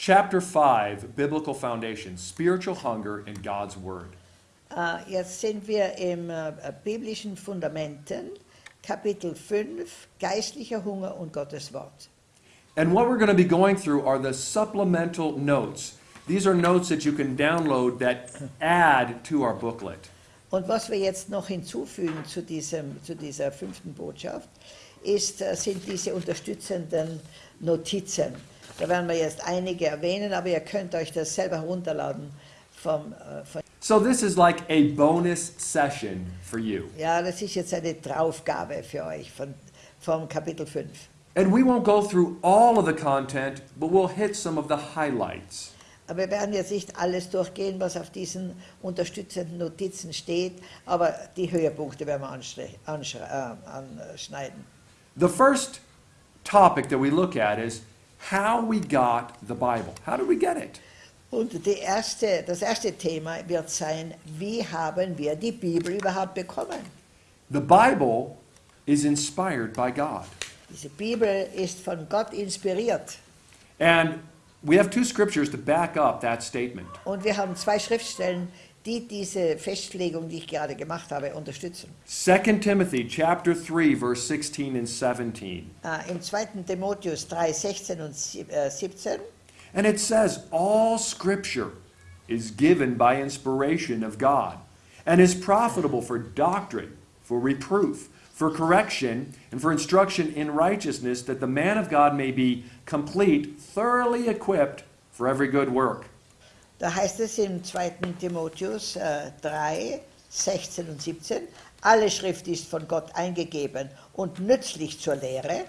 chapter 5, Biblical Foundation, Spiritual Hunger in God's Word. Äh, Jetzt sind wir im äh, biblischen Fundamenten, Kapitel 5, geistlicher Hunger und Gottes Wort. And what we're going to be going through are the supplemental notes. These are notes that you can download that add to our booklet. Und was wir jetzt noch hinzufügen zu, diesem, zu dieser fünften Botschaft, ist, äh, sind diese unterstützenden Notizen. Da werden wir jetzt einige erwähnen, aber ihr könnt euch das selber herunterladen vom, äh, von So this is like a bonus session for you. Ja, das ist jetzt eine Draufgabe für euch von, vom Kapitel 5. And we won't go through all of the content, but we'll hit some of the highlights. Aber wir werden jetzt nicht alles durchgehen, was auf diesen unterstützenden Notizen steht, aber die Höhepunkte werden wir äh, anschneiden. The first topic that we look at is how we got the Bible. How did we get it? Und die erste, das erste Thema wird sein, wie haben wir die Bibel überhaupt bekommen? The Bible is inspired by God. Diese Bibel ist von Gott inspiriert. And we have two scriptures to back up that statement. Und wir haben zwei Schriftstellen, die diese Festlegung, die ich gerade gemacht habe, unterstützen. 2 Timothy chapter 3 verse 16 and 17. Ah, äh, Im 2. Timotheus 3, 16 und äh, 17 And it says all scripture is given by inspiration of God and is profitable for doctrine, for reproof, for correction, and for instruction in righteousness that the man of God may be complete, thoroughly equipped for every good work. Da heißt es im 2. Timotheus äh, 3, 16 und 17, alle Schrift ist von Gott eingegeben und nützlich zur Lehre,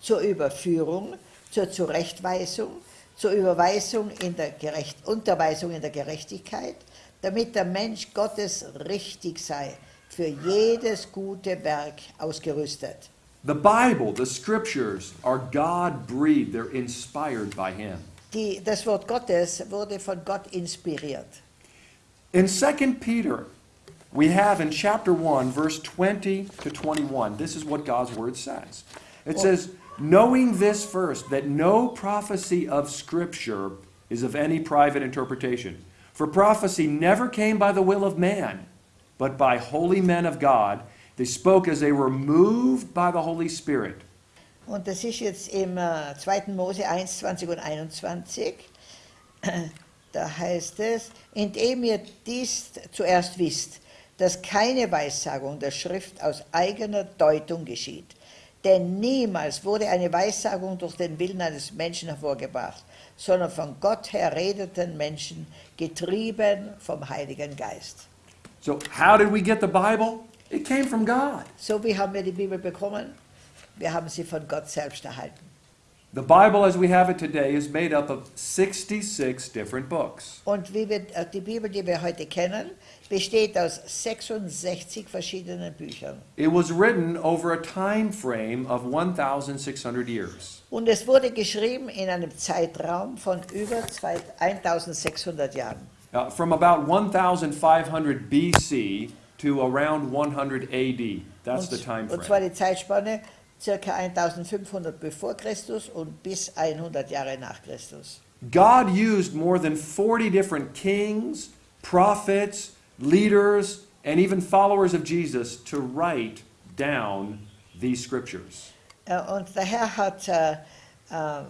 zur Überführung, zur Zurechtweisung, zur Überweisung in der Gerecht Unterweisung in der Gerechtigkeit, damit der Mensch Gottes richtig sei, für jedes gute Werk ausgerüstet. The Bible, the scriptures, are God breathed, they're inspired by Him. Die, das Wort Gottes wurde von Gott inspiriert. In 2 Peter, we have in chapter 1, verse 20 to 21, this is what God's word says. It says, Knowing this first, that no prophecy of Scripture is of any private interpretation. For prophecy never came by the will of man, but by holy men of God. They spoke as they were moved by the Holy Spirit. Und das ist jetzt im äh, 2. Mose 1, 20 und 21. Da heißt es, indem ihr dies zuerst wisst, dass keine Weissagung der Schrift aus eigener Deutung geschieht. Denn niemals wurde eine Weissagung durch den Willen eines Menschen hervorgebracht, sondern von Gott her redeten Menschen, getrieben vom Heiligen Geist. So, how did we get the Bible? It came from God. So wie haben wir die Bibel bekommen? Wir haben sie von Gott selbst erhalten. The Bible as we have it today is made up of 66 different books. Und wie wir, äh, die Bibel, die wir heute kennen, besteht aus 66 verschiedenen Büchern. It was written over a time frame of 1,600 years. Und es wurde geschrieben in einem Zeitraum von über zwei- 1600 Jahren. Uh, from about 1,500 BC to around 100 AD. That's the time Und, und zwar frame. die Zeitspanne circa 1500 bevor Christus und bis 100 Jahre nach Christus. God used more than 40 different kings, prophets, leaders, and even followers of Jesus to write down these scriptures. Äh, Und der Herr hat äh, äh,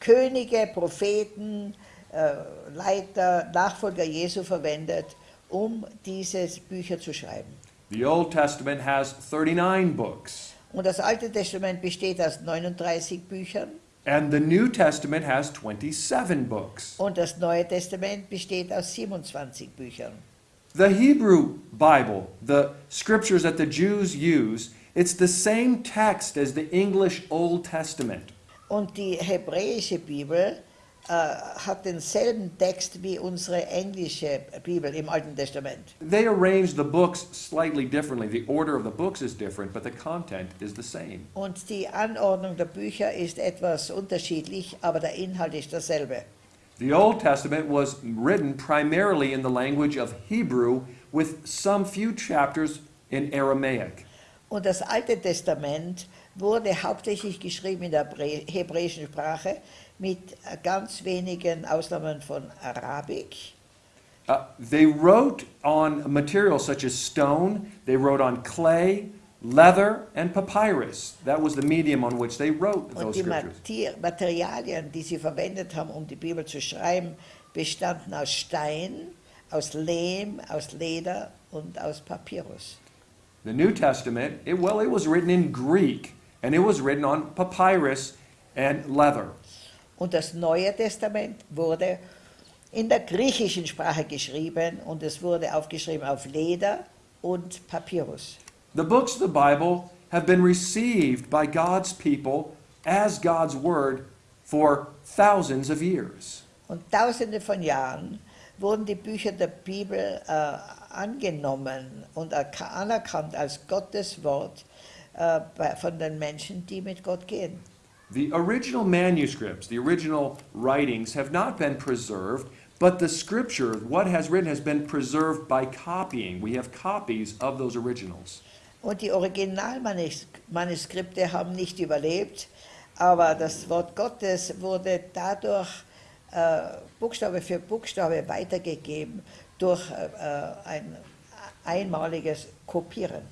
Könige, Propheten, äh, Leiter, Nachfolger Jesu verwendet, um diese Bücher zu schreiben. The Old Testament has 39 books, Und das Alte Testament besteht aus 39 Büchern and the New Testament has 27 books. und das Neue Testament besteht aus 27 Büchern. The Hebrew Bible, the scriptures that the Jews use, it's the same text as the English Old Testament. Und die hebräische Bibel äh, hat denselben Text wie unsere englische Bibel im Alten Testament. They arrange the books slightly differently. The order of the books is different, but the content is the same. Und die Anordnung der Bücher ist etwas unterschiedlich, aber der Inhalt ist derselbe. The Old Testament was written primarily in the language of Hebrew with some few chapters in Aramaic. Und das Alte Testament wurde hauptsächlich geschrieben in der Hebrä- hebräischen Sprache mit ganz wenigen Ausnahmen von Arabik. Uh, they wrote on materials such as stone, they wrote on clay, leather, and papyrus. That was the medium on which they wrote those die scriptures. Mati- Materialien, die sie verwendet haben, um die Bibel zu schreiben, bestanden aus Stein, aus Lehm, aus Leder und aus Papyrus. The New Testament, it, well, it was written in Greek, and it was written on papyrus and leather. Und das Neue Testament wurde in der griechischen Sprache geschrieben und es wurde aufgeschrieben auf Leder und Papyrus. The books of the Bible have been received by God's people as God's Word for thousands of years. Und tausende von Jahren wurden die Bücher der Bibel äh, angenommen und erka- anerkannt als Gottes Wort bei- von den Menschen, die mit Gott gehen. The original manuscripts, the original writings, have not been preserved, but the scripture, what has written, has been preserved by copying. We have copies of those originals. Und die Originalmanuskripte haben nicht überlebt, aber das Wort Gottes wurde dadurch äh, Buchstabe für Buchstabe weitergegeben durch äh, äh ein einmaliges Kopieren.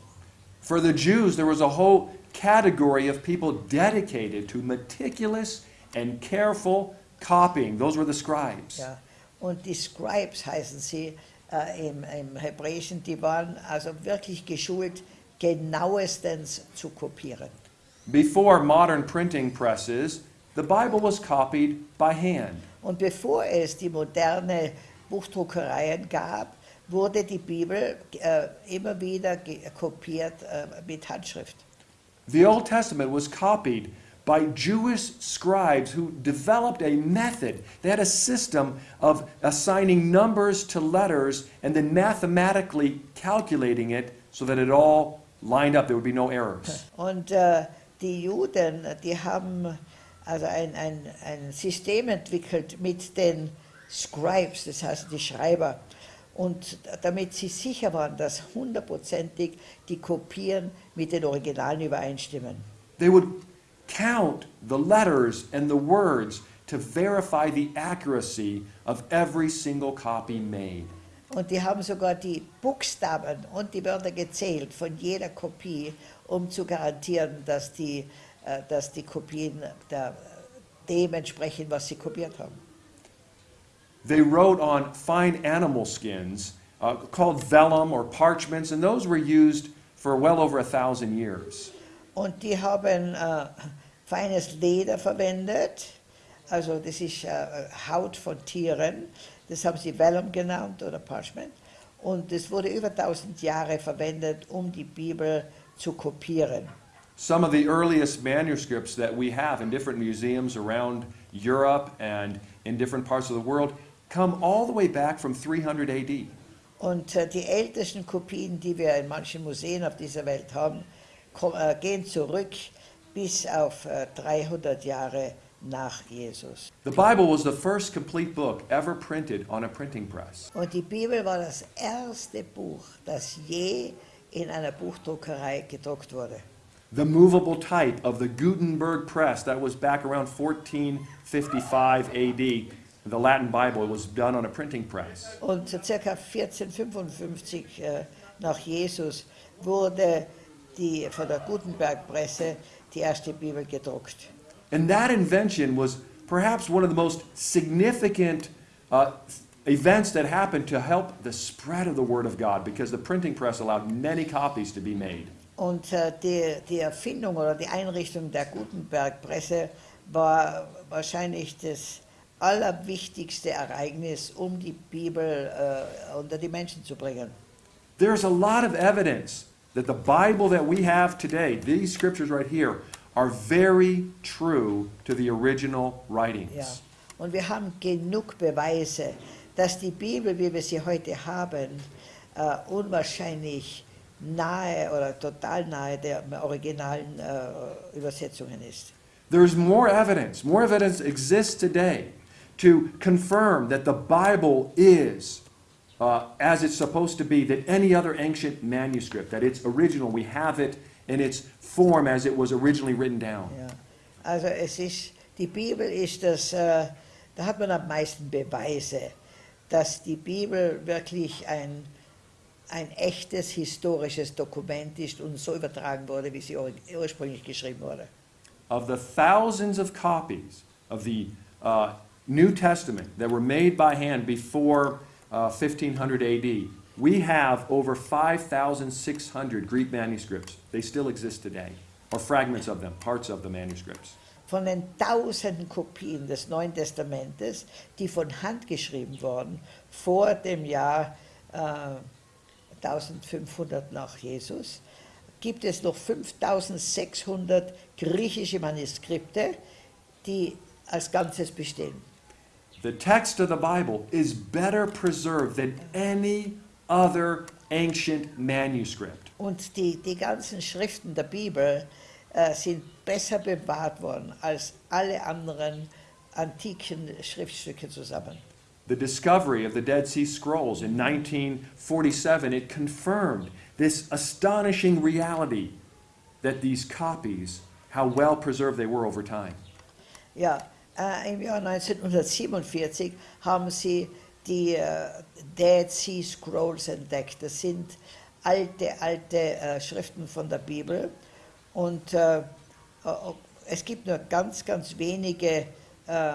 For the Jews, there was a whole category of people dedicated to meticulous and careful copying. Those were the scribes. Ja. Und die Scribes heißen sie äh, im, im Hebräischen, die waren also wirklich geschult, genauestens zu kopieren. Before modern printing presses, the Bible was copied by hand. Und bevor es die moderne Buchdruckereien gab, wurde er die Bibel äh, immer wieder kopiert äh, øh, mit Handschrift. The Old Testament was copied by Jewish scribes who developed a method. They had a system of assigning numbers to letters and then mathematically calculating it so that it all lined up. There would be no errors. Und äh, die Juden, die haben also ein, ein, ein System entwickelt mit den Scribes, das heißt die Schreiber. Und damit sie sicher waren, dass hundertprozentig die Kopien mit den Originalen übereinstimmen. They would count the letters and the words to verify the accuracy of every single copy made. Und die haben sogar die Buchstaben und die Wörter gezählt von jeder Kopie, um zu garantieren, dass die, äh, dass die Kopien der, dem entsprechen, was sie kopiert haben. They wrote on fine animal skins uh, called vellum or parchments, and those were used for well over a thousand years. Und die haben äh, feines Leder verwendet, also das ist äh, Haut von Tieren, das haben sie Vellum genannt oder Parchment. Und das wurde über 1000 Jahre verwendet, um die Bibel zu kopieren. Some of the earliest manuscripts that we have in different museums around Europe and in different parts of the world come all the way back from 300 AD. Und äh, die ältesten Kopien, die wir in manchen Museen auf dieser Welt haben, äh, gehen zurück bis auf äh, 300 Jahre nach Jesus. The Bible was the first complete book ever printed on a printing press. Und die Bibel war das erste Buch, das je in einer Buchdruckerei gedruckt wurde. The movable type of the Gutenberg press, that was back around 1455 AD. The Latin Bible was done on a printing press. Und circa 1455 äh, nach Jesus wurde die, von der Gutenberg-Presse die erste Bibel gedruckt. And that invention was perhaps one of the most significant uh, events that happened to help the spread of the Word of God because the printing press allowed many copies to be made. Und äh, die, die Erfindung oder die Einrichtung der Gutenberg-Presse war wahrscheinlich das allerwichtigste Ereignis, um die Bibel äh, unter die Menschen zu bringen. There's a lot of evidence that the Bible that we have today, these scriptures right here, are very true to the original writings. Ja. Und wir haben genug Beweise, dass die Bibel, wie wir sie heute haben, äh, unwahrscheinlich nahe oder total nahe der originalen äh, Übersetzungen ist. There's more evidence, more evidence exists today to confirm that the Bible is uh, as it's supposed to be, than any other ancient manuscript, that it's original. We have it in its form as it was originally written down. Ja. Also es ist, die Bibel ist das, äh, da hat man am meisten Beweise, dass die Bibel wirklich ein, ein echtes historisches Dokument ist und so übertragen wurde, wie sie ur- ursprünglich geschrieben wurde. Of the thousands of copies of the uh, New Testament that were made by hand before uh, 1500 AD, we have over 5,600 Greek manuscripts. They still exist today, or fragments of them, parts of the manuscripts. Von den tausenden Kopien des Neuen Testamentes, die von Hand geschrieben wurden, vor dem Jahr äh, 1500 nach Jesus, gibt es noch 5600 griechische Manuskripte, die als Ganzes bestehen. The text of the Bible is better preserved than any other ancient manuscript. Und die, die ganzen Schriften der Bibel äh, sind besser bewahrt worden als alle anderen antiken Schriftstücke zusammen. The discovery of the Dead Sea Scrolls in 1947, it confirmed this astonishing reality that these copies, how well preserved they were over time. Ja, äh, im Jahr 1947 haben sie die äh, Dead Sea Scrolls entdeckt. Das sind alte, alte äh, Schriften von der Bibel. Und äh, äh, es gibt nur ganz, ganz wenige äh,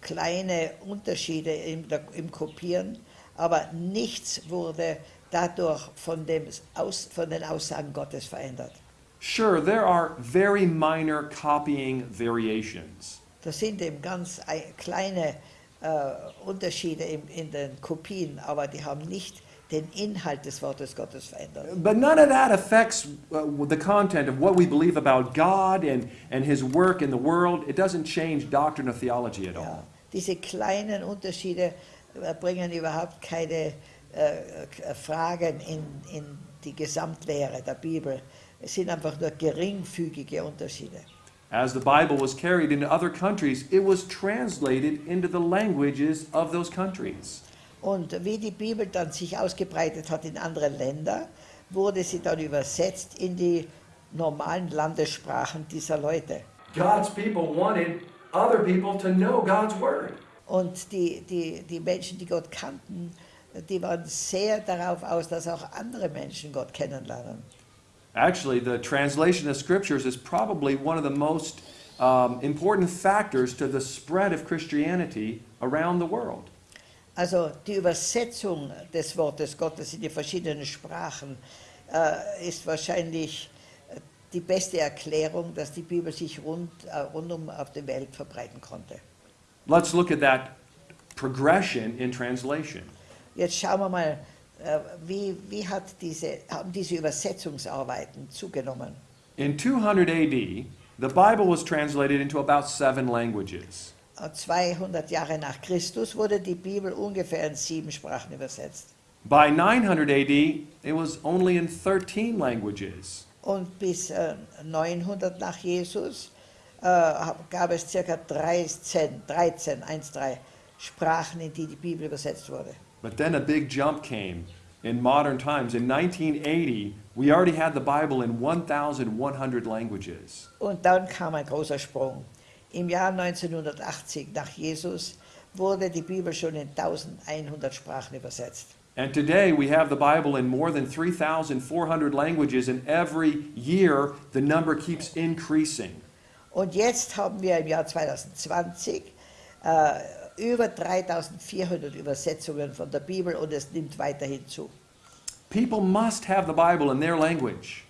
kleine Unterschiede im, der, im Kopieren, aber nichts wurde dadurch von, dem Aus, von den Aussagen Gottes verändert. Sure, there are very minor copying variations, Das sind eben ganz ei- kleine äh, Unterschiede in, in den Kopien, aber die haben nicht den Inhalt des Wortes Gottes verändert. but none of that affects uh, the content of what we believe about God and, and His work in the world. It doesn't change doctrine or theology at Ja. all. Diese kleinen Unterschiede äh, bringen überhaupt keine äh, äh, Fragen in, in die Gesamtlehre der Bibel. Es sind einfach nur geringfügige Unterschiede. As the Bible was carried into other countries, it was translated into the languages of those countries. Und wie die Bibel dann sich ausgebreitet hat in andere Länder, wurde sie dann übersetzt in die normalen Landessprachen dieser Leute. God's people wanted other people to know God's Word. Und die, die, die Menschen, die Gott kannten, die waren sehr darauf aus, dass auch andere Menschen Gott kennenlernen. Actually, the translation of scriptures is probably one of the most um, important factors to the spread of Christianity around the world. Also die Übersetzung des Wortes Gottes in die verschiedenen Sprachen äh, ist wahrscheinlich äh, die beste Erklärung, dass die Bibel sich rund, äh, rundum auf der Welt verbreiten konnte. Let's look at that progression in translation. Jetzt schauen wir mal, wie, wie hat diese, haben diese Übersetzungsarbeiten zugenommen. In 200 AD, the Bible was translated into about seven languages. Äh, 200 Jahre nach Christus wurde die Bibel ungefähr in sieben Sprachen übersetzt. By 900 AD, it was only in 13 languages. Und bis äh, 900 nach Jesus äh, gab es ca. 13, 13, 1, 3 Sprachen, in die die Bibel übersetzt wurde. But then a big jump came in modern times. In 1980, we already had the Bible in 1,100 languages. Und dann kam ein großer Sprung. Im Jahr 1980 nach Jesus wurde die Bibel schon in 1100 Sprachen übersetzt. And today we have the Bible in more than 3,400 languages, and every year the number keeps increasing. Und jetzt haben wir im Jahr 2020 äh, über 3400 Übersetzungen von der Bibel und es nimmt weiterhin zu. People must have the Bible in their language.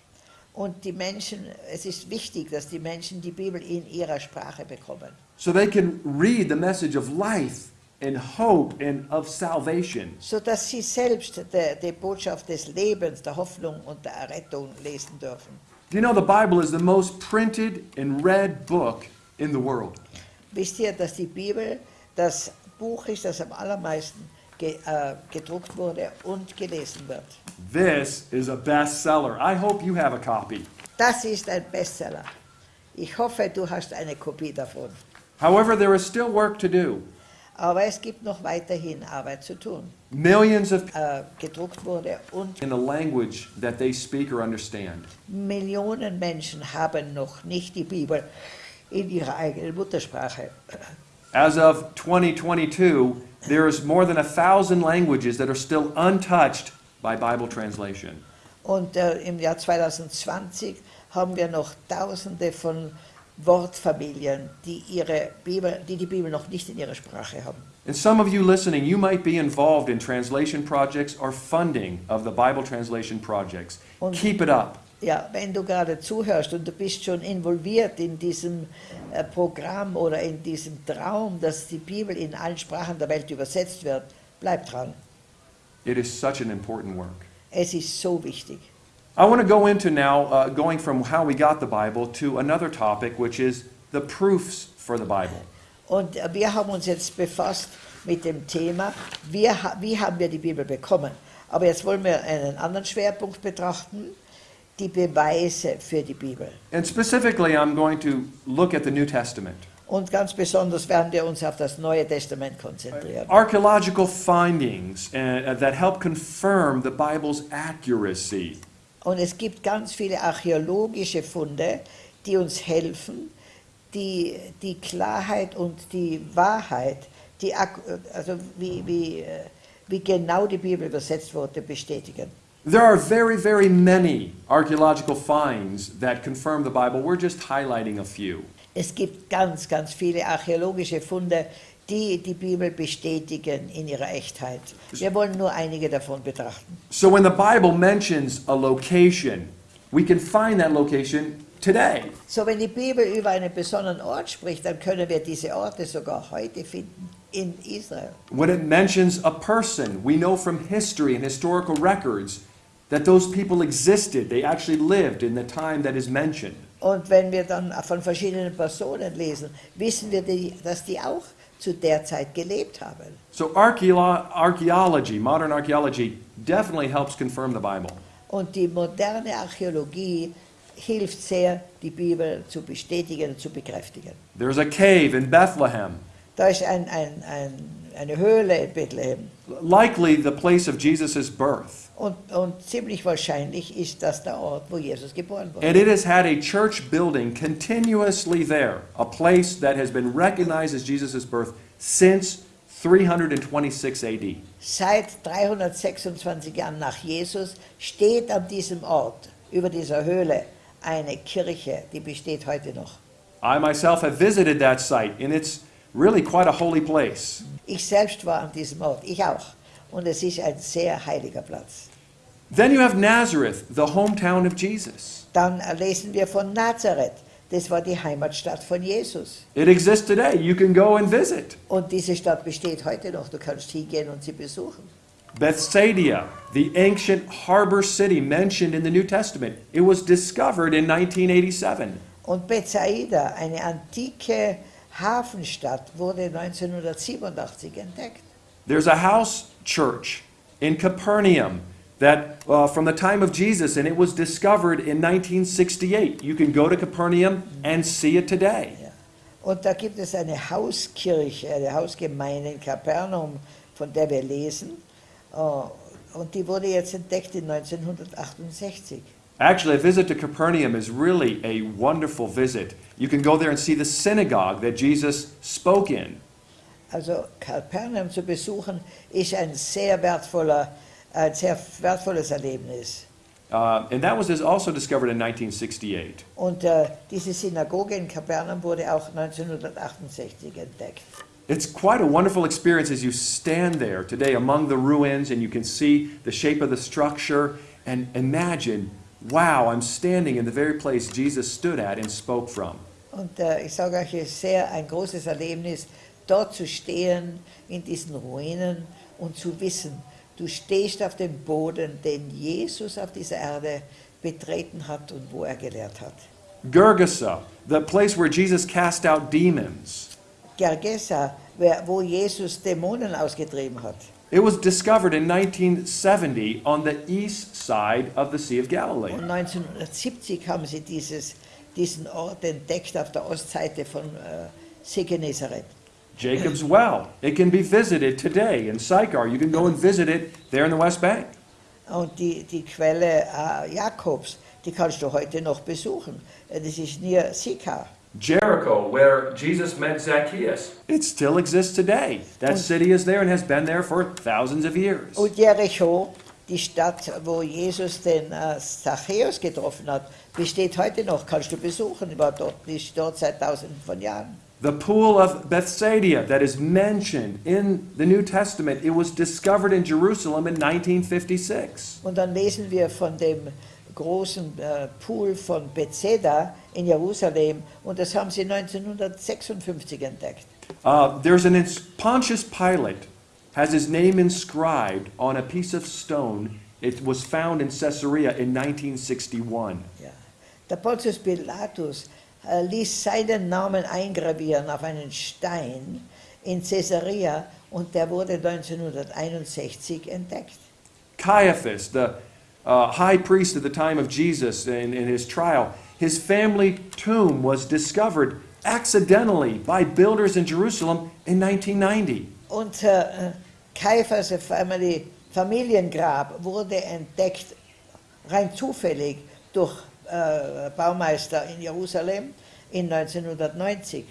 Und die Menschen, es ist wichtig, dass die Menschen die Bibel in ihrer Sprache bekommen, so they can read the message of life and hope and of salvation. sodass sie selbst die, die Botschaft des Lebens, der Hoffnung und der Errettung lesen dürfen. Do you know the Bible is the most printed and read book in the world? Wisst ihr, dass die Bibel das Buch ist, das am allermeisten ge, äh, gedruckt wurde und gelesen wird? This is a bestseller. I hope you have a copy. Das ist ein Bestseller. Ich hoffe, du hast eine Kopie davon. However, there is still work to do. Aber es gibt noch weiterhin Arbeit zu tun. Millions of Äh, gedruckt wurde und in the language that they speak or understand. Millionen Menschen haben noch nicht die Bibel in ihrer eigenen Muttersprache. As of 2022, there's more than a thousand languages that are still untouched by Bible translation. Und äh, im Jahr 2020 haben wir noch Tausende von Wortfamilien, die, ihre Bibel, die die Bibel noch nicht in ihrer Sprache haben. And some of you listening, you might be involved in translation projects or funding of the Bible translation projects. Und- Keep it up. Ja, wenn du gerade zuhörst und du bist schon involviert in diesem äh, Programm oder in diesem Traum, dass die Bibel in allen Sprachen der Welt übersetzt wird, bleib dran. It is such an important work. Es ist so wichtig. I want to go into now, uh, going from how we got the Bible to another topic, which is the proofs for the Bible. Und äh, wir haben uns jetzt befasst mit dem Thema, ha- wie haben wir die Bibel bekommen. Aber jetzt wollen wir einen anderen Schwerpunkt betrachten, die Beweise für die Bibel. And specifically, I'm going to look at the New Testament. Und ganz besonders werden wir uns auf das Neue Testament konzentrieren. Archaeological findings uh, that help confirm the Bible's accuracy. Und es gibt ganz viele archäologische Funde, die uns helfen, die, die Klarheit und die Wahrheit, die, also wie, wie, äh, wie genau die Bibel übersetzt wurde, bestätigen. There are very, very many archaeological finds that confirm the Bible. We're just highlighting a few. Es gibt ganz, ganz viele archäologische Funde, die die Bibel bestätigen in ihrer Echtheit. Wir wollen nur einige davon betrachten. So when the Bible mentions a location, we can find that location today. So, wenn die Bibel über einen besonderen Ort spricht, dann können wir diese Orte sogar heute finden in Israel. When it mentions a person, we know from history and historical records that those people existed. They actually lived in the time that is mentioned. Und wenn wir dann von verschiedenen Personen lesen, wissen wir, die, dass die auch zu der Zeit gelebt haben. So archaeology, modern archaeology, definitely helps confirm the Bible. Und die moderne Archäologie hilft sehr, die Bibel zu bestätigen und zu bekräftigen. There's a cave in Bethlehem, Da ist ein, ein, ein, eine Höhle in Bethlehem. likely the place of Jesus' birth. Und, und ziemlich wahrscheinlich ist das der Ort, wo Jesus geboren wurde. And it has had a church building continuously there, a place that has been recognized as Jesus' birth since 326 AD. Seit 326 Jahren nach Jesus steht an diesem Ort, über dieser Höhle, eine Kirche, die besteht heute noch. I myself have visited that site, and it's really quite a holy place. Ich selbst war an diesem Ort, ich auch. Und es ist ein sehr heiliger Platz. Then you have Nazareth, the hometown of Jesus. Dann lesen wir von Nazareth. Das war die Heimatstadt von Jesus. It exists today. You can go and visit. Und diese Stadt besteht heute noch. Du kannst hingehen und sie besuchen. Bethsaida, the ancient harbor city mentioned in the New Testament, it was discovered in 1987. Und Bethsaida, eine antike Hafenstadt, wurde 1987 entdeckt. There's a house church in Capernaum that uh, from the time of Jesus, and it was discovered in 1968. You can go to Capernaum and see it today. Ja. Und da gibt es eine Hauskirche, eine Hausgemeinde in Kapernaum, von der wir lesen. Äh, Und die wurde jetzt entdeckt in 1968. Actually, a visit to Capernaum is really a wonderful visit. You can go there and see the synagogue that Jesus spoke in. Also Kapernaum zu besuchen ist ein sehr wertvoller, ein sehr wertvolles Erlebnis. Uh, and that was also discovered in 1968. Und äh, diese Synagoge in Kapernaum wurde auch 1968 entdeckt. It's quite a wonderful experience as you stand there today among the ruins and you can see the shape of the structure and imagine, wow, I'm standing in the very place Jesus stood at and spoke from. Und äh, ich sage euch, es ist sehr ein großes Erlebnis, dort zu stehen in diesen Ruinen und zu wissen, du stehst auf dem Boden, den Jesus auf dieser Erde betreten hat und wo er gelehrt hat. Gergesa, the place where Jesus cast out demons. Gergesa, wo Jesus Dämonen ausgetrieben hat. It was discovered in 1970 on the east side of the Sea of Galilee. Und 1970 haben sie dieses, diesen Ort entdeckt auf der Ostseite von äh, See Genezareth. Jacob's Well, it can be visited today in Sychar. You can go and visit it there in the West Bank. Und die, die Quelle äh, Jakobs, die kannst du heute noch besuchen. Äh, Das ist near Sikar. Jericho, where Jesus met Zacchaeus, it still exists today. That city is there and has been there for thousands of years. Und Jericho, die Stadt, wo Jesus den äh, Zachäus getroffen hat, besteht heute noch, kannst du besuchen, war dort, die ist dort seit tausenden von Jahren. The pool of Bethsaida that is mentioned in the New Testament, it was discovered in Jerusalem in 1956. Und dann lesen wir von dem großen äh, Pool von Bethesda in Jerusalem und das haben sie 1956 entdeckt. Uh, there's an Pontius Pilate has his name inscribed on a piece of stone. It was found in Caesarea in 1961. Ja. Der Pontius Pilatus äh, ließ seinen Namen eingravieren auf einen Stein in Caesarea und der wurde 1961 entdeckt. Caiaphas, the uh, high priest at the time of Jesus in, in his trial, his family tomb was discovered accidentally by builders in Jerusalem in 1990. Und äh, Kaiphas Family, Familiengrab wurde entdeckt, rein zufällig, durch äh, Baumeister in Jerusalem in 1990.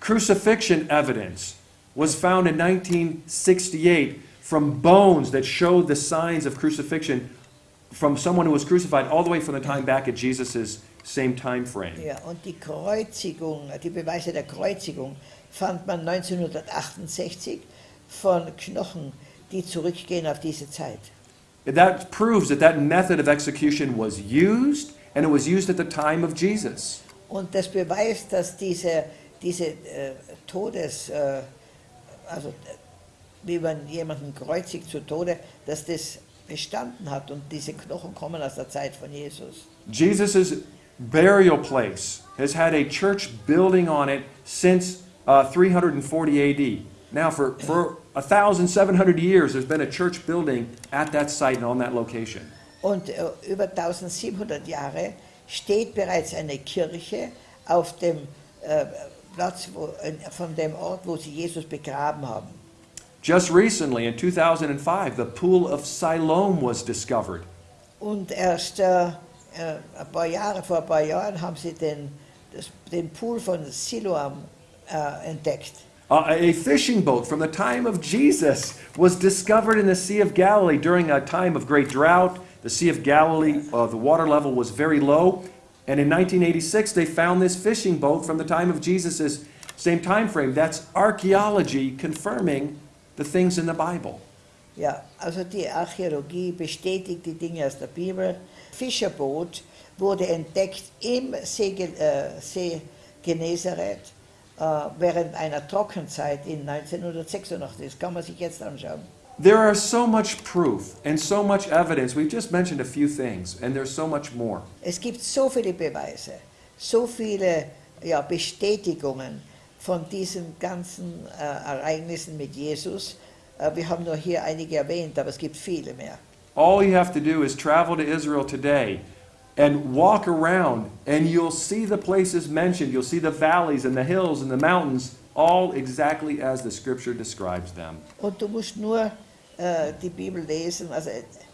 Crucifixion evidence was found in 1968 from bones that showed the signs of crucifixion from someone who was crucified all the way from the time back at Jesus' same time frame. Ja, und die Kreuzigung, die Beweise der Kreuzigung fand man 1968 von Knochen, die zurückgehen auf diese Zeit. That proves that that method of execution was used, and it was used at the time of Jesus. Und das beweist, dass diese, diese äh, Todes, äh, also wie man jemanden kreuzigt zu Tode, dass das bestanden hat und diese Knochen kommen aus der Zeit von Jesus. Jesus' burial place has had a church building on it since uh, 340 AD. Now, for, for 1,700 years, there's been a church building at that site and on that location. Und äh, über 1700 Jahre steht bereits eine Kirche auf dem äh, Platz wo, von dem Ort, wo sie Jesus begraben haben. Just recently, in 2005, the Pool of Siloam was discovered. Und erst äh, äh, ein paar Jahre, vor ein paar Jahren haben sie den, das, den Pool von Siloam äh, entdeckt. Uh, a fishing boat from the time of Jesus was discovered in the Sea of Galilee during a time of great drought. The Sea of Galilee, uh, the water level was very low. And in 1986, they found this fishing boat from the time of Jesus' same time frame. That's archaeology confirming the things in the Bible. Ja, also die Archäologie bestätigt die Dinge aus der Bibel. Fischerboot wurde entdeckt im See, äh, See Genezareth äh, während einer Trockenzeit in 1986. Das kann man sich jetzt anschauen. There are so much proof and so much evidence. We've just mentioned a few things, and there's so much more. Es gibt so viele Beweise, so viele ja, Bestätigungen von diesen ganzen äh, Ereignissen mit Jesus. Äh, wir haben nur hier einige erwähnt, aber es gibt viele mehr. All you have to do is travel to Israel today and walk around, and you'll see the places mentioned. You'll see the valleys and the hills and the mountains, all exactly as the scripture describes them. Und du musst nur äh, die Bibel lesen. Also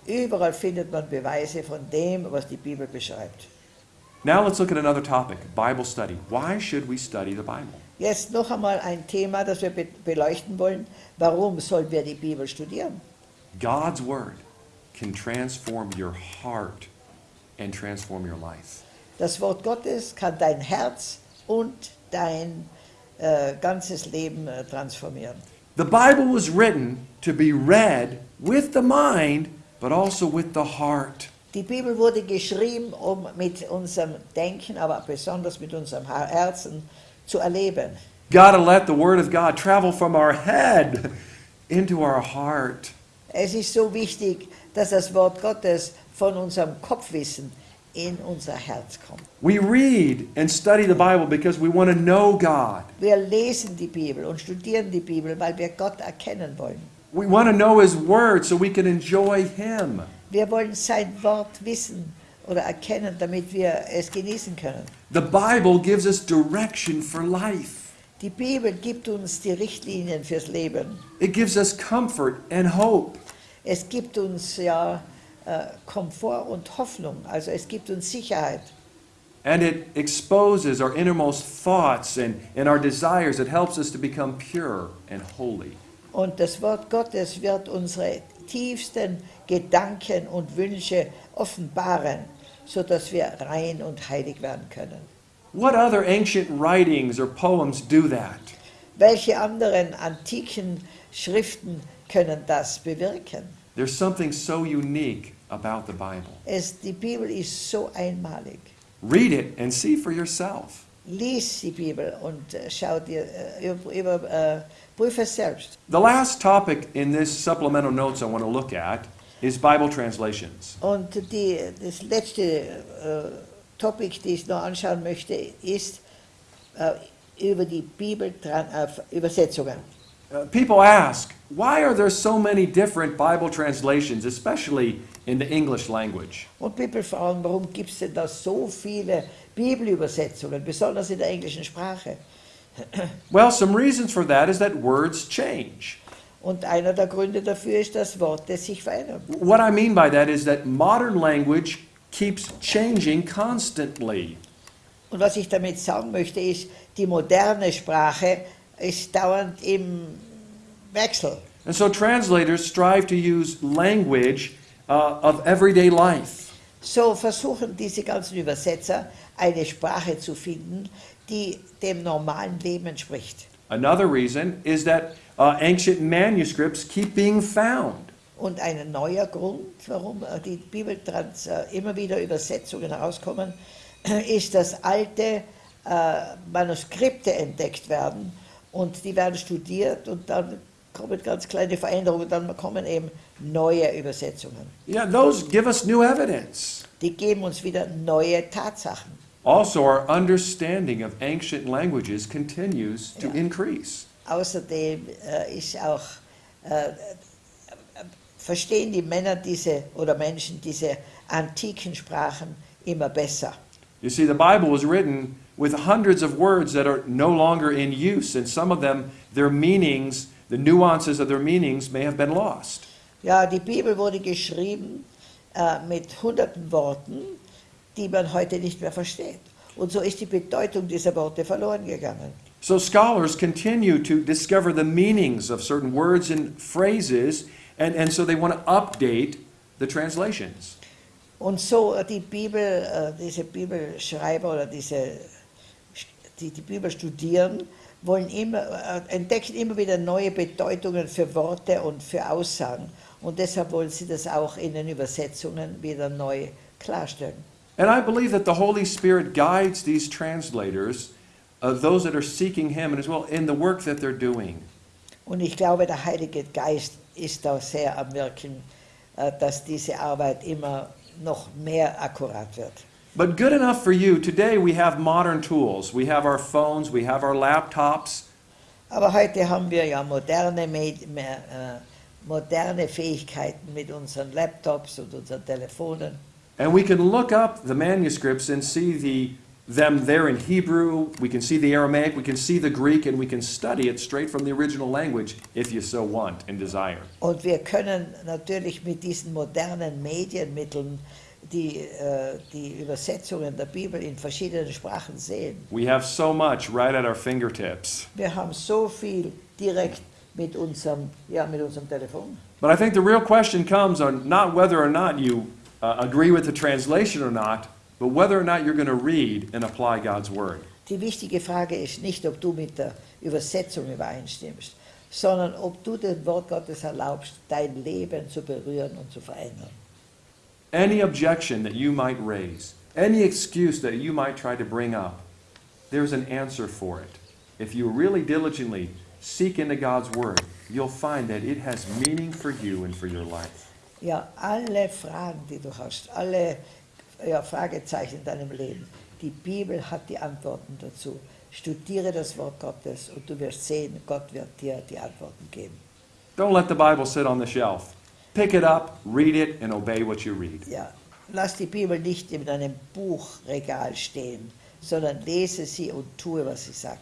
überall findet man Beweise von dem, was die Bibel beschreibt. Now let's look at another topic Bible study. Why should we study the Bible? Jetzt noch einmal ein Thema, das wir be beleuchten wollen. Warum sollen wir die Bibel studieren? God's Word can transform your heart and transform your life. Das Wort Gottes kann dein Herz und dein äh, ganzes Leben äh, transformieren. The Bible was written to be read with the mind, but also with the heart. Die Bibel wurde geschrieben, um mit unserem Denken, aber besonders mit unserem Herzen zu erleben. Gotta let the Word of God travel from our head into our heart. Es ist so wichtig, dass das Wort Gottes von unserem Kopfwissen in unser Herz kommt. We read and study the Bible because we want to know God. Wir lesen die Bibel und studieren die Bibel, weil wir Gott erkennen wollen. We want to know His Word so we can enjoy Him. Wir wollen sein Wort wissen oder erkennen, damit wir es genießen können. The Bible gives us direction for life, Die Bibel gibt uns die Richtlinien fürs Leben. it gives us comfort and hope. Es gibt uns ja äh, Komfort und Hoffnung, also es gibt uns Sicherheit. and it exposes our innermost thoughts and, and our desires. It helps us to become pure and holy. Und das Wort Gottes wird unsere tiefsten Gedanken und Wünsche offenbaren, sodass wir rein und heilig werden können. What other ancient writings or poems do that? Welche anderen antiken Schriften können das bewirken? There's something so unique about the Bible. Es, die Bibel ist so einmalig. Read it and see for yourself. Lies die Bibel und äh, schau dir, äh, über, über, äh, prüfe es selbst. The last topic in this supplemental notes I want to look at is Bible translations. Und die, das letzte äh, Topic, das ich noch anschauen möchte, ist äh, über die Bibelübersetzungen. Uh, people ask, why are there so many different Bible translations, especially in the English language? Und People fragen, warum gibt es denn da so viele Bibelübersetzungen, besonders in der englischen Sprache? Well, some reasons for that is that words change. Und einer der Gründe dafür ist, dass Worte sich verändern. What I mean by that is that modern language keeps changing constantly. Und was ich damit sagen möchte, ist, die moderne Sprache ist dauernd im Wechsel. And so translators strive to use language uh, of everyday life. So versuchen diese ganzen Übersetzer eine Sprache zu finden, die dem normalen Leben entspricht. Another reason is that uh, ancient manuscripts keep being found. Und ein neuer Grund, warum äh, die Bibeltrans äh, immer wieder Übersetzungen herauskommen, ist, dass alte äh, Manuskripte entdeckt werden und die werden studiert und dann kommen ganz kleine Veränderungen, dann kommen eben neue Übersetzungen. Yeah, those give us new evidence. Die geben uns wieder neue Tatsachen. Also, our understanding of ancient languages continues to Yeah. increase. Außerdem äh, ist auch, äh, verstehen die Männer diese oder Menschen diese antiken Sprachen immer besser. You see, the Bible was written with hundreds of words that are no longer in use, and some of them, their meanings, the nuances of their meanings may have been lost. Ja, die Bibel wurde geschrieben äh, mit hunderten Worten, die man heute nicht mehr versteht. Und so ist die Bedeutung dieser Worte verloren gegangen. So scholars continue to discover the meanings of certain words and phrases, and, and so they want to update the translations. Und so äh, die Bibel, äh, diese Bibelschreiber oder diese, die die Bibel studieren, wollen immer, äh, entdecken immer wieder neue Bedeutungen für Worte und für Aussagen. Und deshalb wollen sie das auch in den Übersetzungen wieder neu klarstellen. And I believe that the Holy Spirit guides these translators, uh, those that are seeking Him, and as well in the work that they're doing. Und ich glaube, der Heilige Geist ist da sehr am Wirken, äh, dass diese Arbeit immer noch mehr akkurat wird. But good enough for you, today we have modern tools. We have our phones, we have our laptops, Aber heute haben wir ja moderne, äh, moderne Fähigkeiten mit unseren Laptops und unseren Telefonen. and we can look up the manuscripts and see the, them there in Hebrew. We can see the Aramaic, we can see the Greek, and we can study it straight from the original language if you so want and desire. Und wir können natürlich mit diesen modernen Medienmitteln die, äh, die Übersetzungen der Bibel in verschiedenen Sprachen sehen. We have so much right at our fingertips. Wir haben so viel direkt mit unserem, ja, mit unserem Telefon. But I think the real question comes on not whether or not you uh, agree with the translation or not, but whether or not you're going to read and apply God's Word. Die wichtige Frage ist nicht, ob du mit der Übersetzung übereinstimmst, sondern ob du dem Wort Gottes erlaubst, dein Leben zu berühren und zu verändern. Any objection that you might raise, any excuse that you might try to bring up, there's an answer for it. If you really diligently seek into God's Word, you'll find that it has meaning for you and for your life. Ja, alle Fragen, die du hast, alle ja, Fragezeichen in deinem Leben, die Bibel hat die Antworten dazu. Studiere das Wort Gottes und du wirst sehen, Gott wird dir die Antworten geben. Don't let the Bible sit on the shelf. Pick it up, read it, and obey what you read. Ja, lass die Bibel nicht in einem Buchregal stehen, sondern lese sie und tue, was sie sagt.